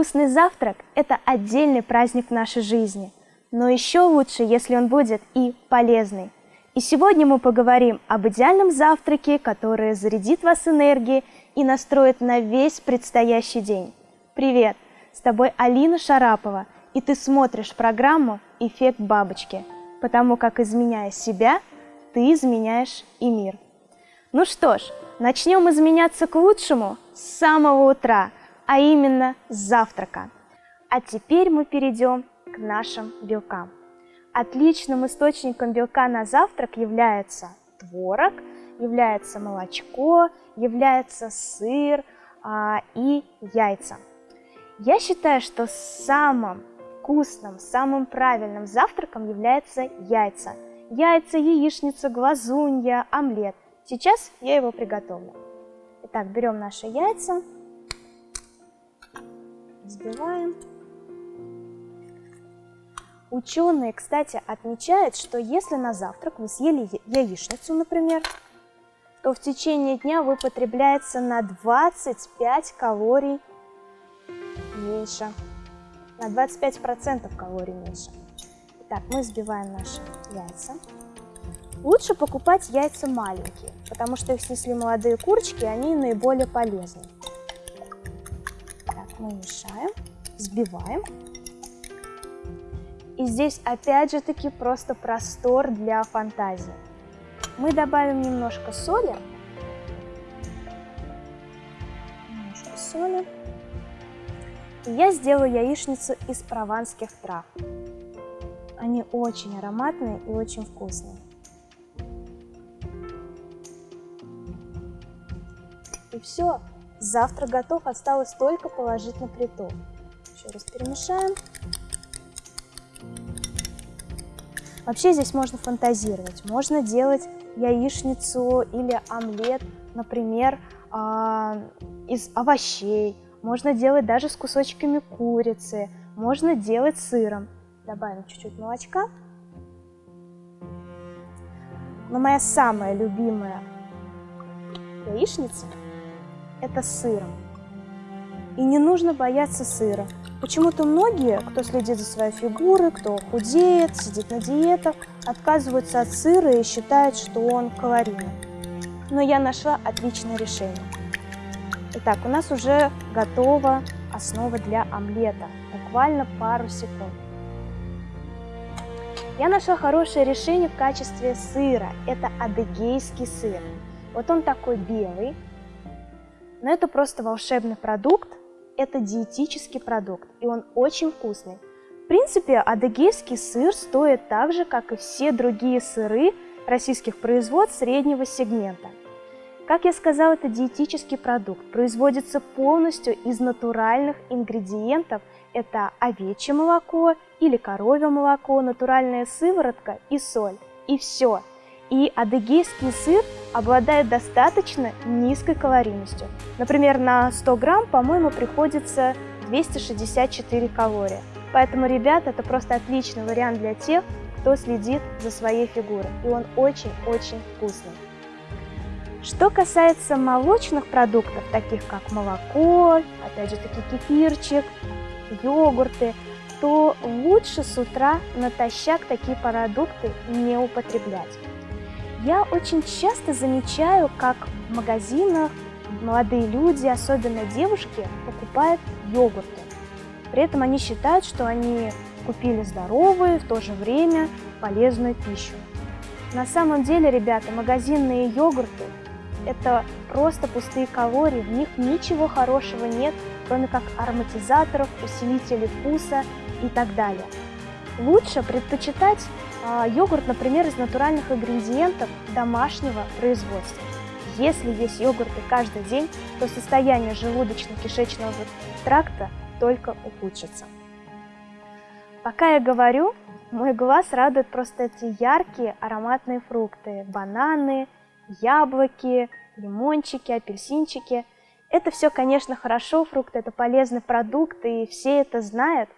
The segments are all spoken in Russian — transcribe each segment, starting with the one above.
Вкусный завтрак – это отдельный праздник в нашей жизни, но еще лучше, если он будет и полезный. И сегодня мы поговорим об идеальном завтраке, который зарядит вас энергией и настроит на весь предстоящий день. Привет! С тобой Алина Шарапова, и ты смотришь программу «Эффект бабочки», потому как, изменяя себя, ты изменяешь и мир. Ну что ж, начнем изменяться к лучшему с самого утра – а именно с завтрака. А теперь мы перейдем к нашим белкам. Отличным источником белка на завтрак является творог, является молочко, является сыр а, и яйца. Я считаю, что самым вкусным, самым правильным завтраком является яйца. Яйца, яичница, глазунья, омлет. Сейчас я его приготовлю. Итак, берем наши яйца, взбиваем. Ученые, кстати, отмечают, что если на завтрак вы съели яичницу, например, то в течение дня вы потребляется на 25 калорий меньше. На 25% калорий меньше. Итак, мы взбиваем наши яйца. Лучше покупать яйца маленькие, потому что их снесли молодые курочки, они наиболее полезны мы мешаем, взбиваем. И здесь опять же таки просто простор для фантазии. Мы добавим немножко соли. Немножко соли. И я сделаю яичницу из прованских трав. Они очень ароматные и очень вкусные. И все. Завтрак готов, осталось только положить на плиту. Еще раз перемешаем. Вообще здесь можно фантазировать. Можно делать яичницу или омлет, например, а, из овощей. Можно делать даже с кусочками курицы. Можно делать сыром. Добавим чуть-чуть молочка. Но моя самая любимая яичница – это сыром. И не нужно бояться сыра. Почему-то многие, кто следит за своей фигурой, кто худеет, сидит на диетах, отказываются от сыра и считают, что он калорийный. Но я нашла отличное решение. Итак, у нас уже готова основа для омлета. Буквально пару секунд. Я нашла хорошее решение в качестве сыра. Это адыгейский сыр. Вот он такой белый, но это просто волшебный продукт, это диетический продукт, и он очень вкусный. В принципе, адыгейский сыр стоит так же, как и все другие сыры российских производств среднего сегмента. Как я сказала, это диетический продукт, производится полностью из натуральных ингредиентов. Это овечье молоко или коровье молоко, натуральная сыворотка и соль. И все. И адыгейский сыр обладает достаточно низкой калорийностью. Например, на 100 грамм, по-моему, приходится 264 калории. Поэтому, ребят, это просто отличный вариант для тех, кто следит за своей фигурой. И он очень-очень вкусный. Что касается молочных продуктов, таких как молоко, опять же таки кефирчик, йогурты, то лучше с утра натощак такие продукты не употреблять. Я очень часто замечаю, как в магазинах молодые люди, особенно девушки, покупают йогурты. При этом они считают, что они купили здоровую, в то же время полезную пищу. На самом деле, ребята, магазинные йогурты – это просто пустые калории, в них ничего хорошего нет, кроме как ароматизаторов, усилителей вкуса и так далее. Лучше предпочитать а, йогурт, например, из натуральных ингредиентов домашнего производства. Если есть йогурты каждый день, то состояние желудочно-кишечного тракта только ухудшится. Пока я говорю, мой глаз радует просто эти яркие ароматные фрукты. Бананы, яблоки, лимончики, апельсинчики. Это все, конечно, хорошо, фрукты – это полезный продукт, и все это знают.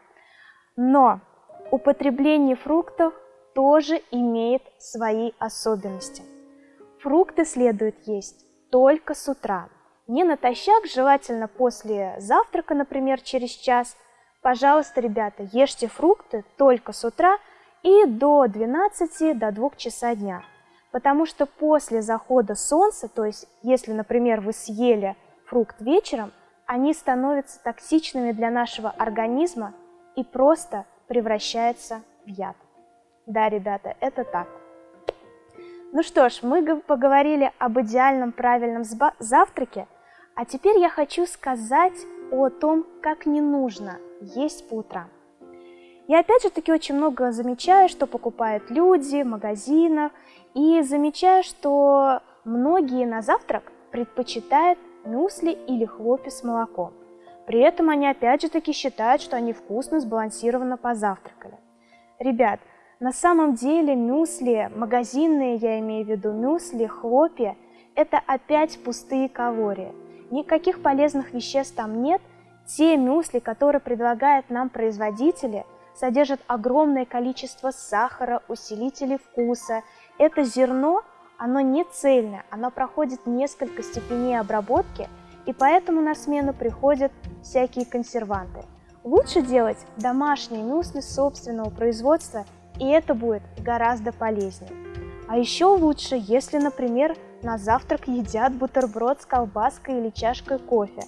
Но употребление фруктов тоже имеет свои особенности. Фрукты следует есть только с утра. Не натощак, желательно после завтрака, например, через час. Пожалуйста, ребята, ешьте фрукты только с утра и до 12, до 2 часа дня. Потому что после захода солнца, то есть если, например, вы съели фрукт вечером, они становятся токсичными для нашего организма и просто превращаются в яд. Да, ребята, это так. Ну что ж, мы поговорили об идеальном правильном завтраке, а теперь я хочу сказать о том, как не нужно есть по утрам. Я опять же таки очень много замечаю, что покупают люди в магазинах, и замечаю, что многие на завтрак предпочитают мюсли или хлопья с молоком. При этом они опять же таки считают, что они вкусно, сбалансированно позавтракали. Ребят, на самом деле мюсли, магазинные я имею в виду, мюсли, хлопья, это опять пустые калории. Никаких полезных веществ там нет. Те мюсли, которые предлагают нам производители, содержат огромное количество сахара, усилителей вкуса. Это зерно, оно не цельное, оно проходит несколько степеней обработки, и поэтому на смену приходят всякие консерванты. Лучше делать домашние мюсли собственного производства, и это будет гораздо полезнее. А еще лучше, если, например, на завтрак едят бутерброд с колбаской или чашкой кофе.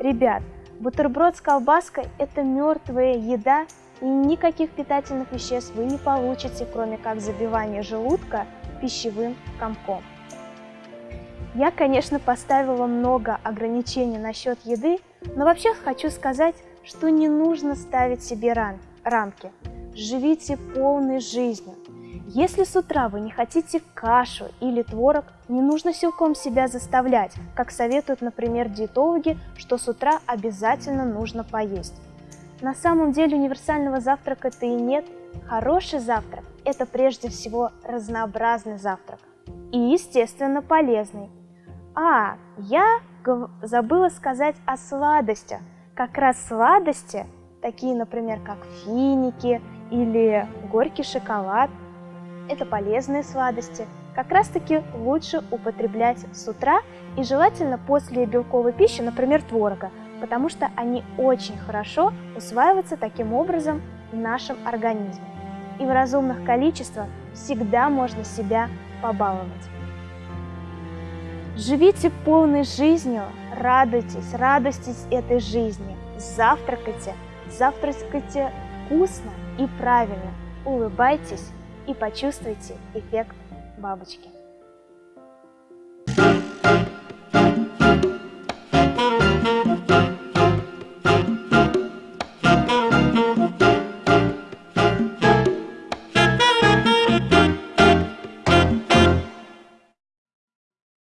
Ребят, бутерброд с колбаской – это мертвая еда, и никаких питательных веществ вы не получите, кроме как забивания желудка пищевым комком. Я, конечно, поставила много ограничений насчет еды, но вообще хочу сказать, что не нужно ставить себе рам рамки. Живите полной жизнью. Если с утра вы не хотите кашу или творог, не нужно силком себя заставлять, как советуют, например, диетологи, что с утра обязательно нужно поесть. На самом деле универсального завтрака-то и нет. Хороший завтрак – это прежде всего разнообразный завтрак. И, естественно, полезный. А, я забыла сказать о сладостях. Как раз сладости, такие, например, как финики или горький шоколад, это полезные сладости. Как раз таки лучше употреблять с утра и желательно после белковой пищи, например, творога, потому что они очень хорошо усваиваются таким образом в нашем организме. И в разумных количествах всегда можно себя побаловать. Живите полной жизнью, радуйтесь, радуйтесь этой жизни, завтракайте, завтракайте вкусно и правильно, улыбайтесь и почувствуйте эффект бабочки.